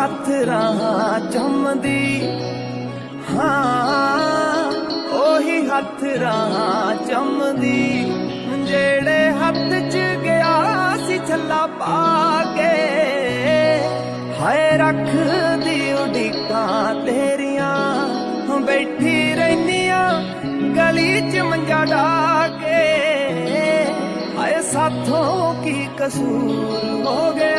ਹੱਥ ਰਾਹ ਚੁੰਮਦੀ ਹਾਂ, ਉਹੀ ਹੱਥ ਰਾਹ ਚੁੰਮਦੀ ਜਿਹੜੇ ਹੱਥ 'ਚ ਗਿਆ ਸੀ ਛੱਲਾ ਪਾ ਕੇ, ਹਾਏ ਰੱਖਦੀ ਉਡੀਕਾਂ ਤੇਰੀਆਂ। ਬੈਠੀ ਰਹਿਨੀਆਂ ਗਲੀ 'ਚ ਮੰਜਾ ਢਾ ਕੇ, ਹਾਏ ਸਾਥੋਂ ਕੀ ਕਸੂਰ ਹੋ ਗਿਆ